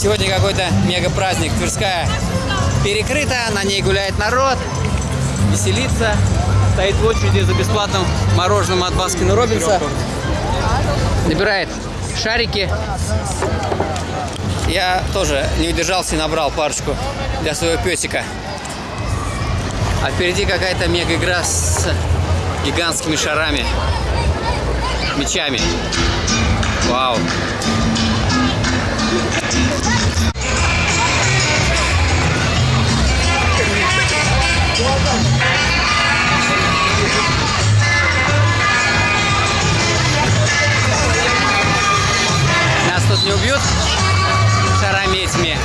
Сегодня какой-то мега праздник. Тверская перекрыта, на ней гуляет народ, веселится, стоит в очереди за бесплатным мороженым от Баскина Робинса, набирает шарики. Я тоже не удержался и набрал парочку для своего песика. А впереди какая-то мега игра с гигантскими шарами, мечами. не убьют шарами этими.